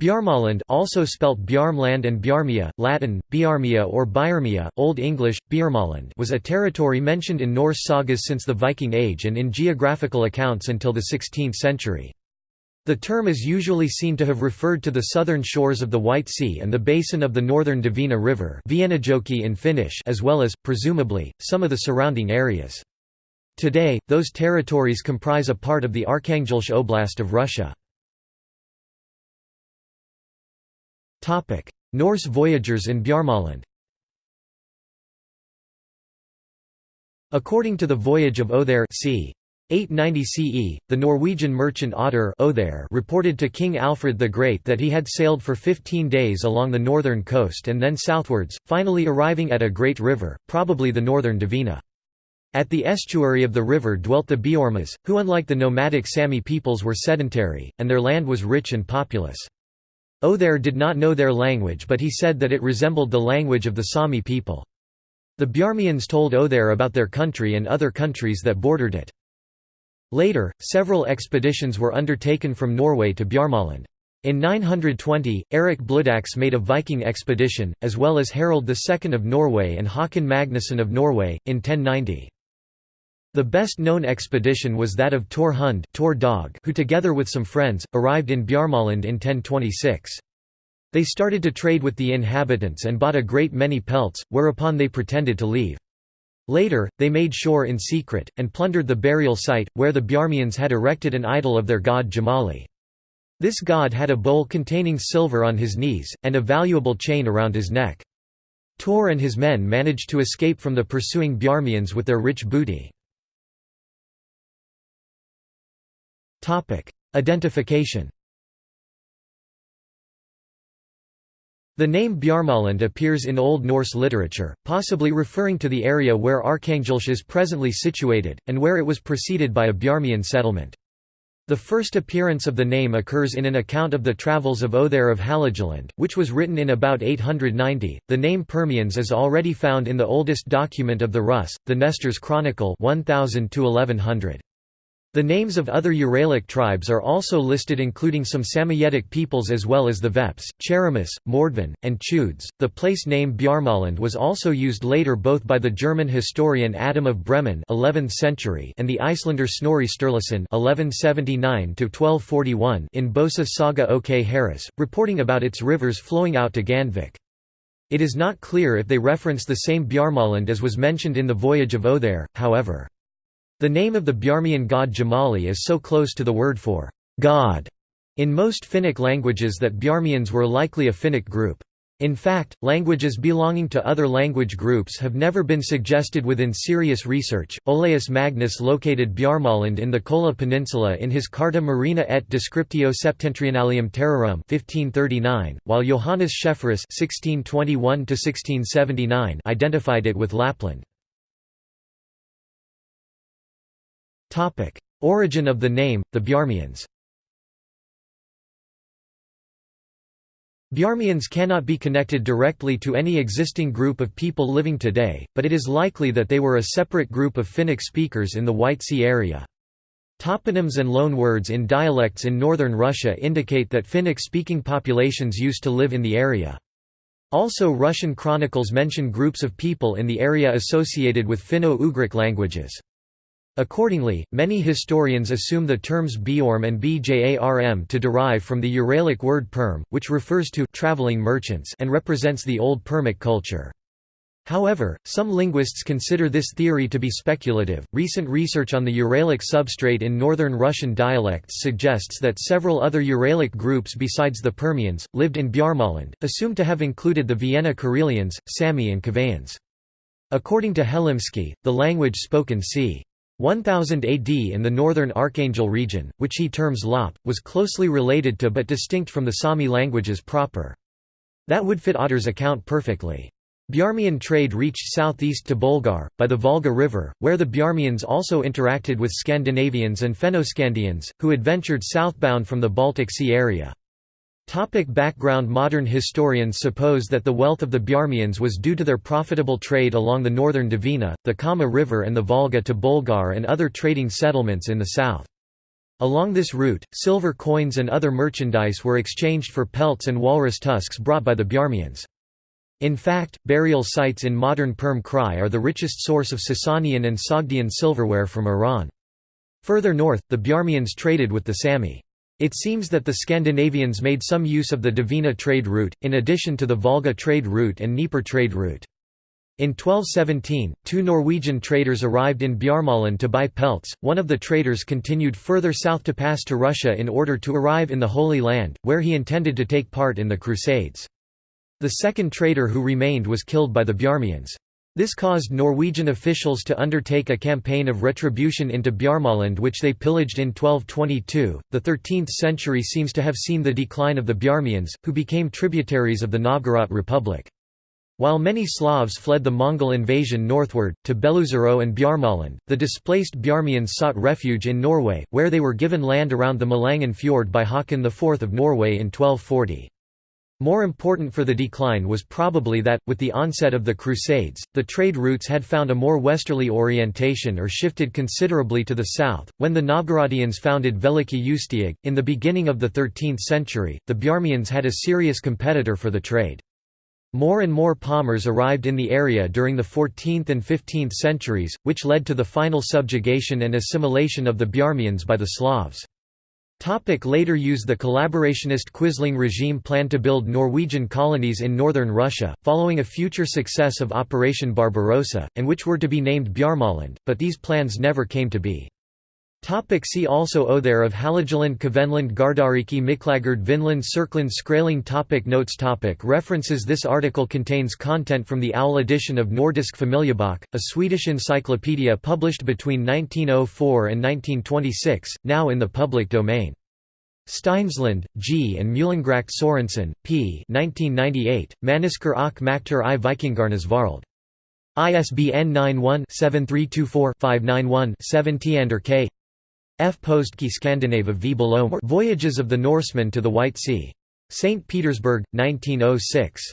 Bjarmaland also spelt Bjarmland and Bjarmia, Latin, Biarmia or Biarmia, Old English, Bjarmaland was a territory mentioned in Norse sagas since the Viking Age and in geographical accounts until the 16th century. The term is usually seen to have referred to the southern shores of the White Sea and the basin of the northern Dvina River in Finnish as well as, presumably, some of the surrounding areas. Today, those territories comprise a part of the Arkhangelsk Oblast of Russia. Norse voyagers in Bjarmaland According to the Voyage of Othere c. 890 CE, the Norwegian merchant Otter reported to King Alfred the Great that he had sailed for 15 days along the northern coast and then southwards, finally arriving at a great river, probably the northern Dvina. At the estuary of the river dwelt the Beormas, who unlike the nomadic Sami peoples were sedentary, and their land was rich and populous. Othere did not know their language but he said that it resembled the language of the Sami people. The Bjarmians told Othere about their country and other countries that bordered it. Later, several expeditions were undertaken from Norway to Bjarmaland. In 920, Eric Bloodaxe made a Viking expedition, as well as Harald II of Norway and Håkon Magnusson of Norway, in 1090. The best-known expedition was that of Tor Hund Tor Dog, who together with some friends, arrived in Bjarmaland in 1026. They started to trade with the inhabitants and bought a great many pelts, whereupon they pretended to leave. Later, they made shore in secret, and plundered the burial site, where the Bjarmians had erected an idol of their god Jamali. This god had a bowl containing silver on his knees, and a valuable chain around his neck. Tor and his men managed to escape from the pursuing Bjarmians with their rich booty. Identification The name Bjarmaland appears in Old Norse literature, possibly referring to the area where Arkhangelsk is presently situated, and where it was preceded by a Bjarmian settlement. The first appearance of the name occurs in an account of the travels of Othere of Hålogaland, which was written in about 890. The name Permians is already found in the oldest document of the Rus, the Nestor's Chronicle 1000 1100. The names of other Uralic tribes are also listed including some Samoyedic peoples as well as the Veps, Cheremis, Mordvin, and Chudes. The place name Bjarmaland was also used later both by the German historian Adam of Bremen 11th century and the Icelander Snorri Sturluson 1179 in Bosa Saga Ok Herrauðs, reporting about its rivers flowing out to Gandvik. It is not clear if they reference the same Bjarmaland as was mentioned in the Voyage of Othere, however. The name of the Bjarmian god Jamali is so close to the word for God in most Finnic languages that Bjarmians were likely a Finnic group. In fact, languages belonging to other language groups have never been suggested within serious research. Olaus Magnus located Bjarmaland in the Kola Peninsula in his Carta Marina et Descriptio Septentrionalium Terrarum 1539, while Johannes Schefferus (1621–1679) identified it with Lapland. Origin of the name, the Bjarmians Bjarmians cannot be connected directly to any existing group of people living today, but it is likely that they were a separate group of Finnic speakers in the White Sea area. Toponyms and loanwords in dialects in northern Russia indicate that Finnic-speaking populations used to live in the area. Also Russian chronicles mention groups of people in the area associated with Finno-Ugric languages. Accordingly, many historians assume the terms Bjorm and Bjarm to derive from the Uralic word perm, which refers to traveling merchants and represents the old Permic culture. However, some linguists consider this theory to be speculative. Recent research on the Uralic substrate in northern Russian dialects suggests that several other Uralic groups besides the Permians lived in Bjarmaland, assumed to have included the Viena Karelians, Sami, and Kavaians. According to Helimsky, the language spoken c. 1000 AD in the northern Archangel region, which he terms Lop, was closely related to but distinct from the Sami languages proper. That would fit Otter's account perfectly. Bjarmian trade reached southeast to Bolgar, by the Volga River, where the Bjarmians also interacted with Scandinavians and Fennoscandians, who adventured southbound from the Baltic Sea area. Topic background Modern historians suppose that the wealth of the Bjarmians was due to their profitable trade along the northern Dvina, the Kama River and the Volga to Bolgar and other trading settlements in the south. Along this route, silver coins and other merchandise were exchanged for pelts and walrus tusks brought by the Bjarmians. In fact, burial sites in modern Perm Krai are the richest source of Sasanian and Sogdian silverware from Iran. Further north, the Bjarmians traded with the Sami. It seems that the Scandinavians made some use of the Dvina trade route, in addition to the Volga trade route and Dnieper trade route. In 1217, two Norwegian traders arrived in Bjarmaland to buy pelts. One of the traders continued further south to pass to Russia in order to arrive in the Holy Land, where he intended to take part in the Crusades. The second trader who remained was killed by the Bjarmians. This caused Norwegian officials to undertake a campaign of retribution into Bjarmaland which they pillaged in 1222. The 13th century seems to have seen the decline of the Bjarmians, who became tributaries of the Novgorod Republic. While many Slavs fled the Mongol invasion northward, to Beloozero and Bjarmaland, the displaced Bjarmians sought refuge in Norway, where they were given land around the Malangen Fjord by Haakon IV of Norway in 1240. More important for the decline was probably that, with the onset of the Crusades, the trade routes had found a more westerly orientation or shifted considerably to the south. When the Novgorodians founded Veliki Ustyug, in the beginning of the 13th century, the Bjarmians had a serious competitor for the trade. More and more Pomors arrived in the area during the 14th and 15th centuries, which led to the final subjugation and assimilation of the Bjarmians by the Slavs. Topic later used The collaborationist Quisling regime planned to build Norwegian colonies in northern Russia, following a future success of Operation Barbarossa, and which were to be named Bjarmaland, but these plans never came to be. Topic see also Othere of Hålogaland Kvenland Gardariki Miklagard Vinland Serkland Skraling topic Notes topic References This article contains content from the OWL edition of Nordisk Familjebok, a Swedish encyclopedia published between 1904 and 1926, now in the public domain. Steinsland, G. and Meulengracht Sorensen, P. 1998, Människor och Makter i Vikingarnas Varld. ISBN 91-7324-591-7 Tiander K. F. Postki Skandinava v Voyages of the Norsemen to the White Sea. St. Petersburg, 1906.